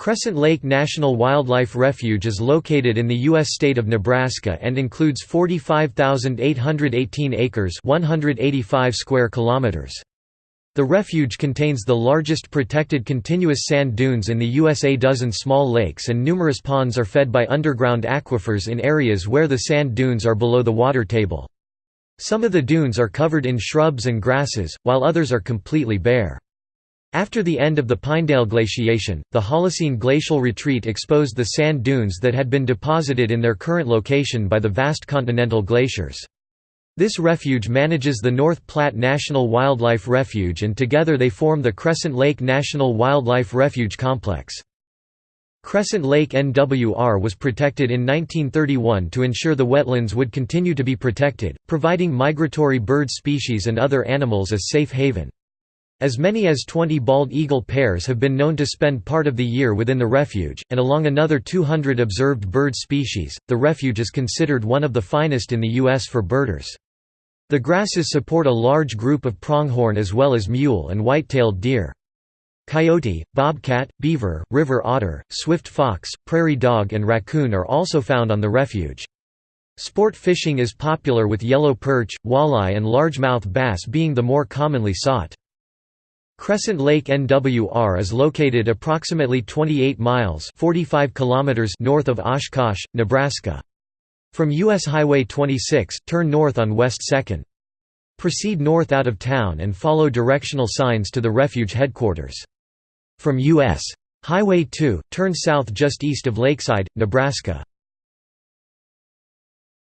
Crescent Lake National Wildlife Refuge is located in the U.S. state of Nebraska and includes 45,818 acres 185 square kilometers. The refuge contains the largest protected continuous sand dunes in the USA. Dozen small lakes and numerous ponds are fed by underground aquifers in areas where the sand dunes are below the water table. Some of the dunes are covered in shrubs and grasses, while others are completely bare. After the end of the Pinedale glaciation, the Holocene glacial retreat exposed the sand dunes that had been deposited in their current location by the vast continental glaciers. This refuge manages the North Platte National Wildlife Refuge and together they form the Crescent Lake National Wildlife Refuge Complex. Crescent Lake NWR was protected in 1931 to ensure the wetlands would continue to be protected, providing migratory bird species and other animals a safe haven. As many as 20 bald eagle pairs have been known to spend part of the year within the refuge, and along another 200 observed bird species, the refuge is considered one of the finest in the U.S. for birders. The grasses support a large group of pronghorn as well as mule and white-tailed deer. Coyote, bobcat, beaver, river otter, swift fox, prairie dog and raccoon are also found on the refuge. Sport fishing is popular with yellow perch, walleye and largemouth bass being the more commonly sought. Crescent Lake NWR is located approximately 28 miles 45 kilometers north of Oshkosh, Nebraska. From U.S. Highway 26, turn north on West 2nd. Proceed north out of town and follow directional signs to the refuge headquarters. From U.S. Highway 2, turn south just east of Lakeside, Nebraska.